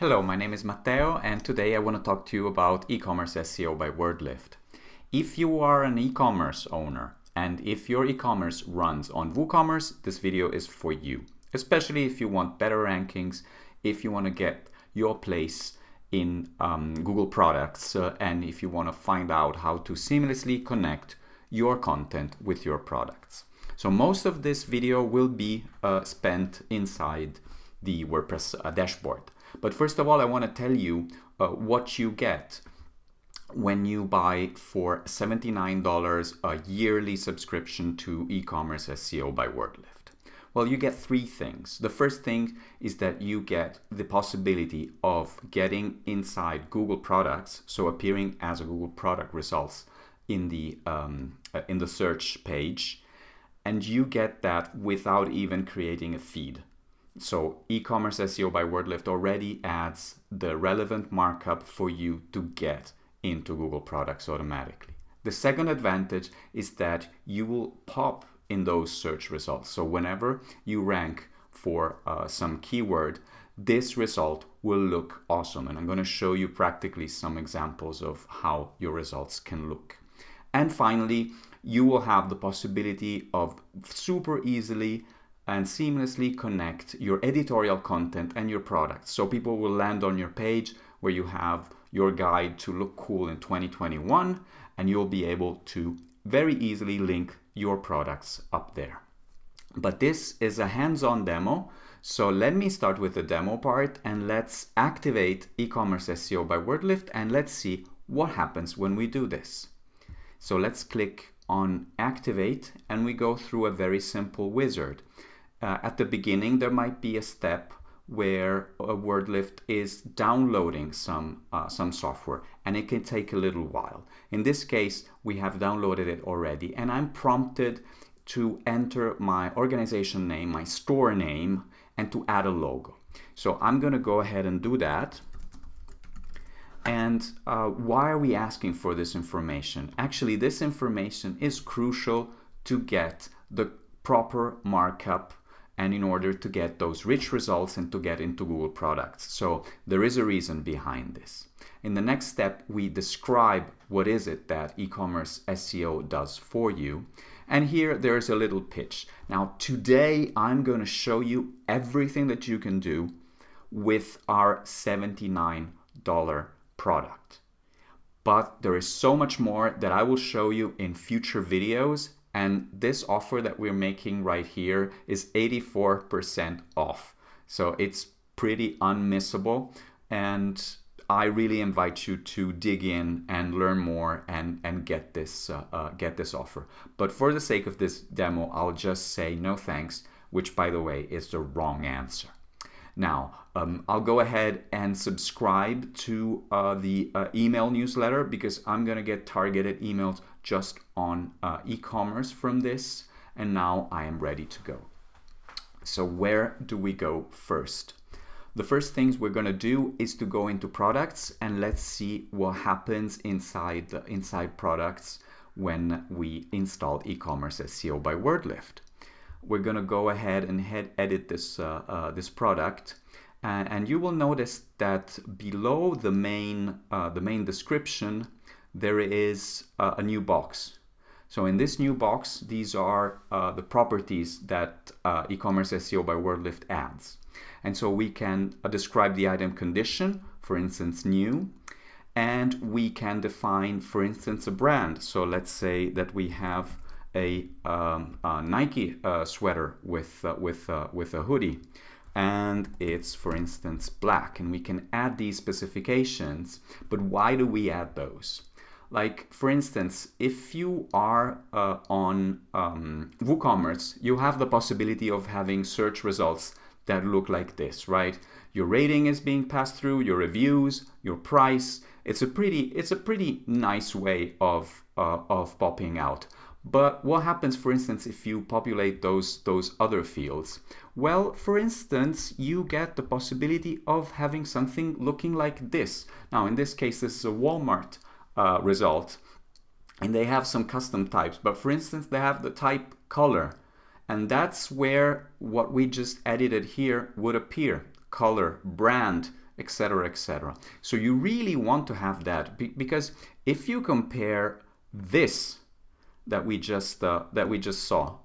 Hello, my name is Matteo and today I want to talk to you about e-commerce SEO by WordLift. If you are an e-commerce owner and if your e-commerce runs on WooCommerce, this video is for you. Especially if you want better rankings, if you want to get your place in um, Google products uh, and if you want to find out how to seamlessly connect your content with your products. So most of this video will be uh, spent inside the WordPress uh, dashboard. But first of all, I want to tell you uh, what you get when you buy for $79 a yearly subscription to e-commerce SEO by WordLift. Well, you get three things. The first thing is that you get the possibility of getting inside Google products, so appearing as a Google product results in the um, uh, in the search page, and you get that without even creating a feed. So e-commerce SEO by WordLift already adds the relevant markup for you to get into Google products automatically. The second advantage is that you will pop in those search results. So whenever you rank for uh, some keyword, this result will look awesome. And I'm going to show you practically some examples of how your results can look. And finally, you will have the possibility of super easily and seamlessly connect your editorial content and your products. So people will land on your page where you have your guide to look cool in 2021 and you'll be able to very easily link your products up there. But this is a hands-on demo. So let me start with the demo part and let's activate e-commerce SEO by WordLift and let's see what happens when we do this. So let's click on activate and we go through a very simple wizard uh, at the beginning there might be a step where a WordLift is downloading some uh, some software and it can take a little while. In this case we have downloaded it already and I'm prompted to enter my organization name, my store name and to add a logo. So I'm going to go ahead and do that. And uh, why are we asking for this information? Actually, this information is crucial to get the proper markup and in order to get those rich results and to get into Google products. So there is a reason behind this. In the next step, we describe what is it that e-commerce SEO does for you. And here there's a little pitch. Now today I'm going to show you everything that you can do with our $79 product. But there is so much more that I will show you in future videos and this offer that we're making right here is 84% off. So it's pretty unmissable. And I really invite you to dig in and learn more and, and get, this, uh, uh, get this offer. But for the sake of this demo, I'll just say no thanks, which by the way is the wrong answer. Now, um, I'll go ahead and subscribe to uh, the uh, email newsletter because I'm going to get targeted emails just on uh, e-commerce from this. And now I am ready to go. So where do we go first? The first things we're going to do is to go into products and let's see what happens inside the inside products when we install e-commerce SEO by WordLift we're going to go ahead and head edit this, uh, uh, this product. And, you will notice that below the main, uh, the main description, there is a new box. So in this new box, these are uh, the properties that uh, e-commerce SEO by WordLift adds. And so we can uh, describe the item condition, for instance, new, and we can define, for instance, a brand. So let's say that we have a, um, a Nike uh, sweater with, uh, with, uh, with a hoodie and it's for instance black and we can add these specifications but why do we add those? Like for instance if you are uh, on um, WooCommerce you have the possibility of having search results that look like this right? Your rating is being passed through your reviews your price. It's a pretty it's a pretty nice way of uh, of popping out but what happens, for instance, if you populate those, those other fields? Well, for instance, you get the possibility of having something looking like this. Now, in this case, this is a Walmart uh, result, and they have some custom types. But for instance, they have the type color, and that's where what we just edited here would appear. Color, brand, etc etc so you really want to have that because if you compare this that we just uh, that we just saw.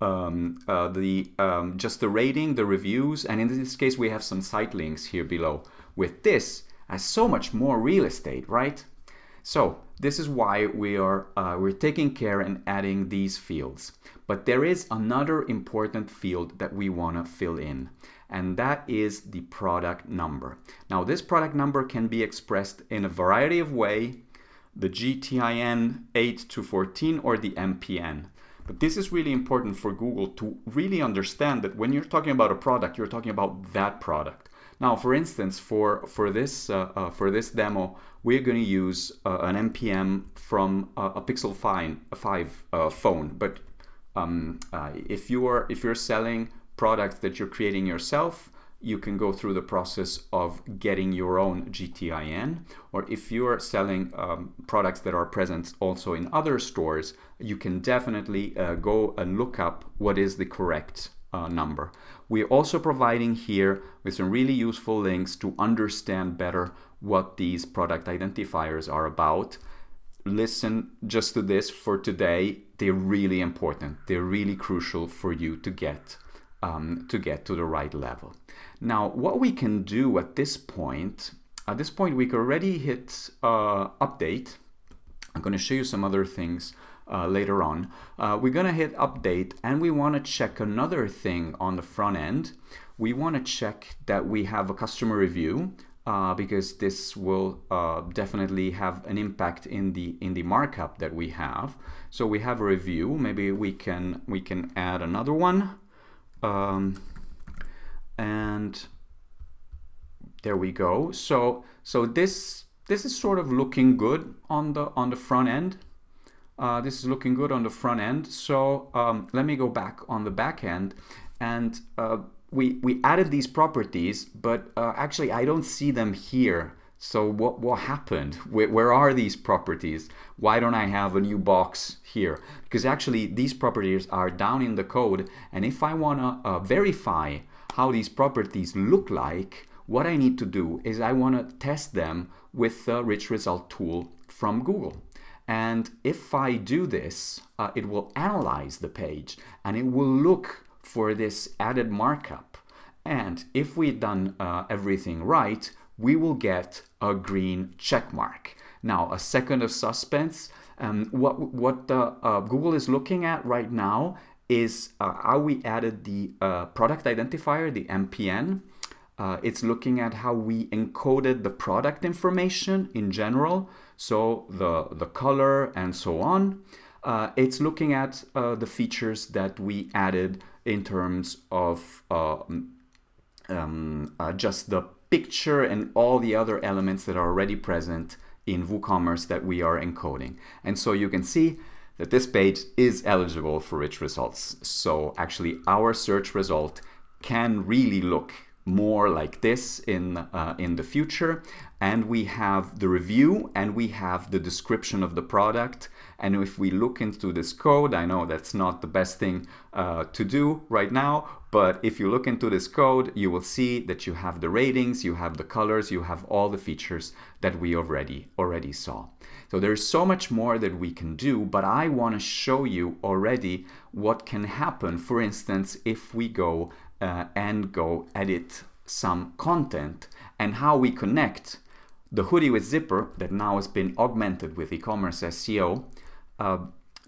Um, uh, the um, just the rating the reviews and in this case we have some site links here below. With this as so much more real estate right? So this is why we are uh, we're taking care and adding these fields. But there is another important field that we want to fill in and that is the product number. Now this product number can be expressed in a variety of way, the GTIN 8 to 14 or the MPN. But this is really important for Google to really understand that when you're talking about a product, you're talking about that product. Now, for instance, for for this uh, uh, for this demo, we're going to use uh, an MPN from a Pixel 5, a 5 uh, phone. But um, uh, if you are if you're selling products that you're creating yourself, you can go through the process of getting your own GTIN. Or if you're selling um, products that are present also in other stores, you can definitely uh, go and look up what is the correct uh, number. We're also providing here with some really useful links to understand better what these product identifiers are about. Listen just to this for today. They're really important. They're really crucial for you to get um, to get to the right level. Now, what we can do at this point, at this point we can already hit uh, update. I'm going to show you some other things uh, later on. Uh, we're going to hit update and we want to check another thing on the front end. We want to check that we have a customer review uh, because this will uh, definitely have an impact in the in the markup that we have. So we have a review. Maybe we can we can add another one. Um, and there we go. So so this this is sort of looking good on the on the front end. Uh, this is looking good on the front end. So um, let me go back on the back end and uh, we, we added these properties, but uh, actually I don't see them here. So what, what happened? Where, where, are these properties? Why don't I have a new box here? Because actually these properties are down in the code. And if I want to uh, verify how these properties look like, what I need to do is I want to test them with the rich result tool from Google. And if I do this, uh, it will analyze the page and it will look for this added markup. And if we've done uh, everything right, we will get a green check mark. Now, a second of suspense. Um, what what uh, uh, Google is looking at right now is uh, how we added the uh, product identifier, the MPN. Uh, it's looking at how we encoded the product information in general, so the, the color and so on. Uh, it's looking at the features that we added in terms of um, just the picture and all the other elements that are already present in WooCommerce that we are encoding. And so you can see that this page is eligible for rich results. So actually our search result can really look more like this in, uh, in the future. And we have the review and we have the description of the product. And if we look into this code, I know that's not the best thing uh, to do right now, but if you look into this code, you will see that you have the ratings, you have the colors, you have all the features that we already, already saw. So there's so much more that we can do, but I want to show you already what can happen, for instance, if we go uh, and go edit some content and how we connect the hoodie with zipper that now has been augmented with e-commerce SEO uh,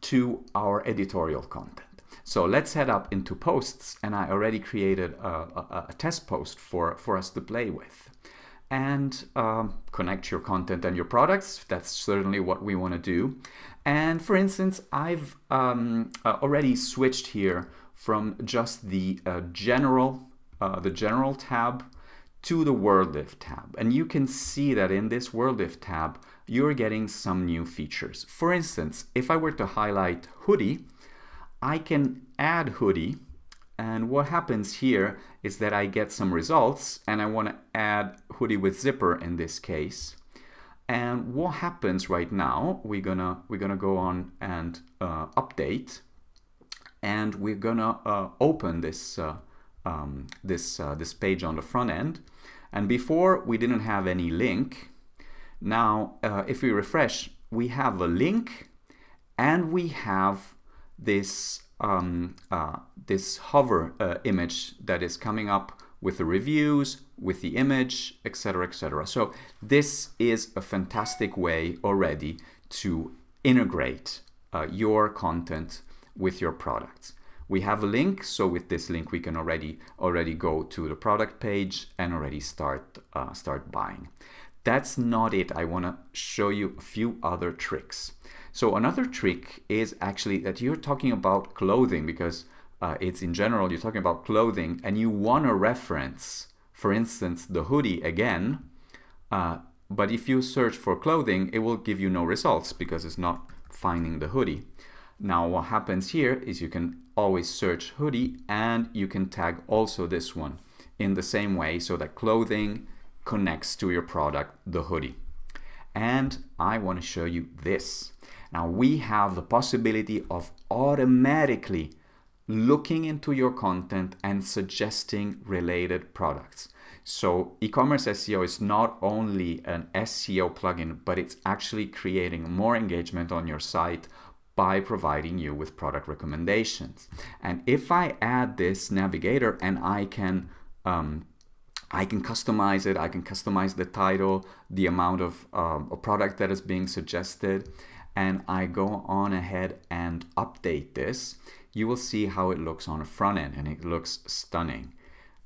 to our editorial content. So let's head up into posts and I already created a, a, a test post for, for us to play with. And um, connect your content and your products. That's certainly what we want to do. And for instance, I've um, uh, already switched here from just the uh, general, uh, the general tab to the WordLift tab. And you can see that in this WordLift tab, you're getting some new features. For instance, if I were to highlight hoodie, I can add hoodie and what happens here is that I get some results and I want to add hoodie with zipper in this case. And what happens right now, we're gonna, we're gonna go on and uh, update and we're gonna uh, open this, uh, um, this, uh, this page on the front end And before we didn't have any link. Now, uh, if we refresh, we have a link and we have this um, uh, this hover uh, image that is coming up with the reviews, with the image, etc., etc. So this is a fantastic way already to integrate your content with your products. We have a link, so with this link we can already already go to the product page and already start uh, start buying. That's not it. I want to show you a few other tricks. So another trick is actually that you're talking about clothing because uh, it's in general, you're talking about clothing and you want to reference, for instance, the hoodie again. Uh, but if you search for clothing, it will give you no results because it's not finding the hoodie. Now what happens here is you can always search hoodie and you can tag also this one in the same way so that clothing connects to your product, the hoodie. And I want to show you this. Now we have the possibility of automatically looking into your content and suggesting related products. So e-commerce SEO is not only an SEO plugin, but it's actually creating more engagement on your site by providing you with product recommendations. And if I add this navigator and I can um, I can customize it, I can customize the title, the amount of um, a product that is being suggested, and I go on ahead and update this, you will see how it looks on the front end and it looks stunning.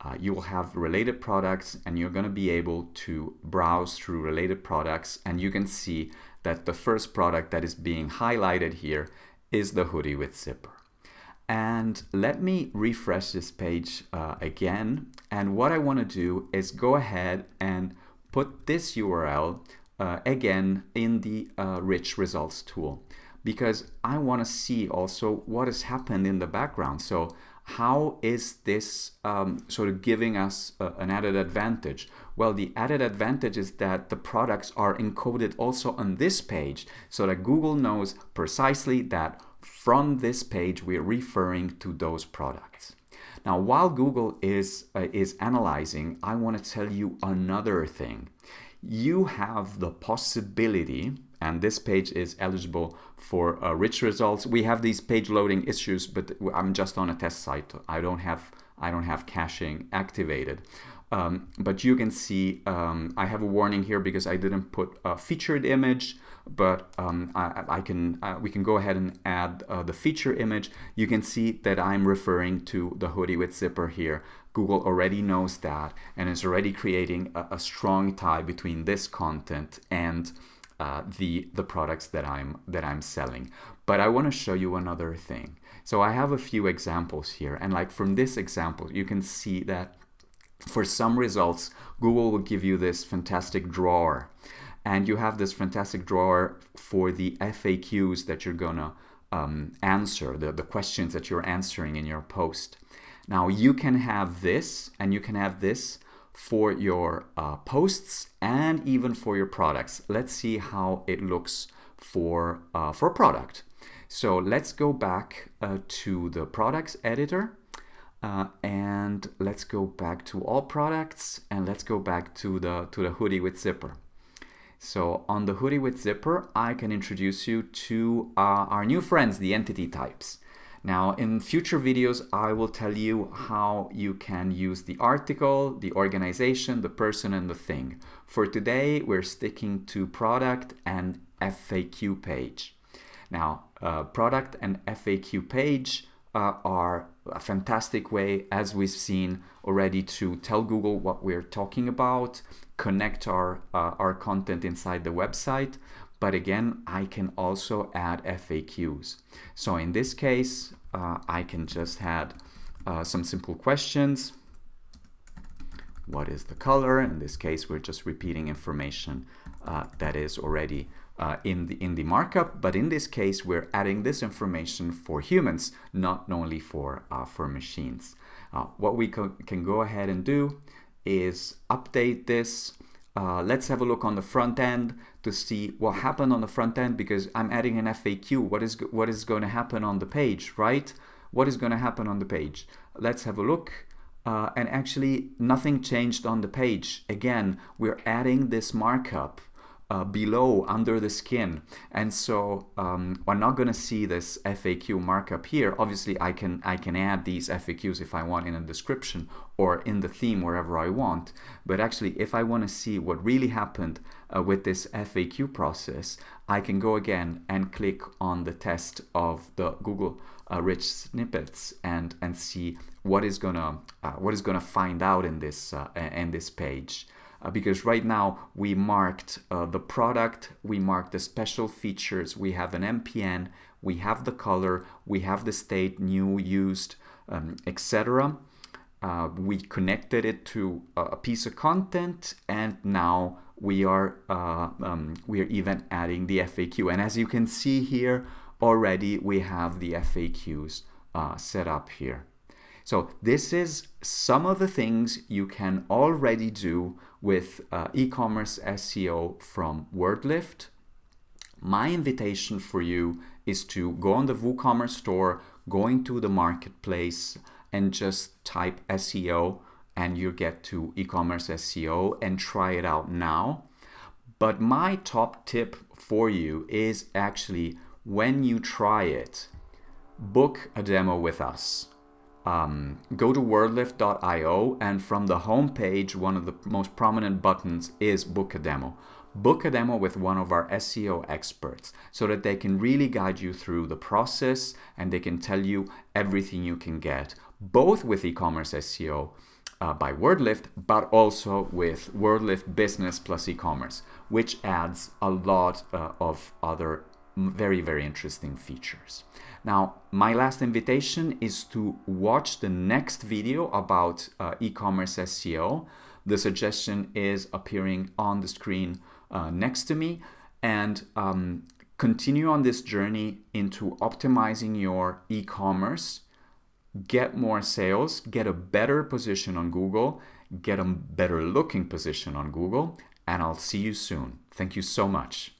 Uh, you will have related products and you're going to be able to browse through related products and you can see that the first product that is being highlighted here is the hoodie with zipper. And let me refresh this page uh, again. And what I want to do is go ahead and put this URL uh, again in the uh, rich results tool because I want to see also what has happened in the background. So how is this um, sort of giving us a, an added advantage? Well, the added advantage is that the products are encoded also on this page so that Google knows precisely that from this page we're referring to those products. Now, while Google is, uh, is analyzing, I want to tell you another thing. You have the possibility and this page is eligible for uh, rich results. We have these page loading issues, but I'm just on a test site. I don't have I don't have caching activated. Um, but you can see um, I have a warning here because I didn't put a featured image, but um, I, I, can uh, we can go ahead and add uh, the feature image. You can see that I'm referring to the hoodie with zipper here. Google already knows that and is already creating a, a strong tie between this content and uh, the the products that I'm that I'm selling. But I want to show you another thing. So I have a few examples here, and like from this example, you can see that for some results, Google will give you this fantastic drawer, and you have this fantastic drawer for the FAQs that you're gonna um, answer, the, the questions that you're answering in your post. Now you can have this, and you can have this for your uh, posts and even for your products. Let's see how it looks for, uh, for a product. So let's go back uh, to the products editor uh, and let's go back to all products and let's go back to the, to the hoodie with zipper. So on the hoodie with zipper, I can introduce you to uh, our new friends, the entity types. Now in future videos I will tell you how you can use the article, the organization, the person and the thing. For today we're sticking to product and FAQ page. Now uh, product and FAQ page uh, are a fantastic way as we've seen already to tell Google what we're talking about, connect our, uh, our content inside the website, but again, I can also add FAQs. So in this case, uh, I can just add uh, some simple questions. What is the color? In this case, we're just repeating information uh, that is already uh, in the in the markup, but in this case, we're adding this information for humans, not only for uh, for machines. Uh, what we can go ahead and do is update this uh, let's have a look on the front end to see what happened on the front end because I'm adding an FAQ. What is, what is going to happen on the page, right? What is going to happen on the page? Let's have a look. uh, and actually nothing changed on the page. Again, we're adding this markup uh, below under the skin. And so um, we're not going to see this FAQ markup here. Obviously I can I can add these FAQs if I want in a description or in the theme wherever I want. But actually if I want to see what really happened uh, with this FAQ process I can go again and click on the test of the Google uh, rich snippets and and see what is gonna uh, what is gonna find out in this uh, in this page uh, because right now we marked uh, the product, we marked the special features, we have an MPN, we have the color, we have the state, new, used, um, etc. Uh, we connected it to a piece of content and now we are uh, um, we are even adding the FAQ and as you can see here already we have the FAQs uh, set up here. So this is some of the things you can already do with uh, e-commerce SEO from WordLift. My invitation for you is to go on the WooCommerce store, go into the marketplace and just type SEO and you get to e-commerce SEO and try it out now. But my top tip for you is actually when you try it, book a demo with us um, go to wordlift.io and from the home page, one of the most prominent buttons is book a demo. Book a demo with one of our SEO experts so that they can really guide you through the process and they can tell you everything you can get, both with e-commerce SEO uh, by WordLift, but also with WordLift Business plus e-commerce, which adds a lot uh, of other very, very interesting features. Now, my last invitation is to watch the next video about uh, e-commerce SEO. The suggestion is appearing on the screen uh, next to me and um, continue on this journey into optimizing your e-commerce, get more sales, get a better position on Google, get a better looking position on Google, and I'll see you soon. Thank you so much.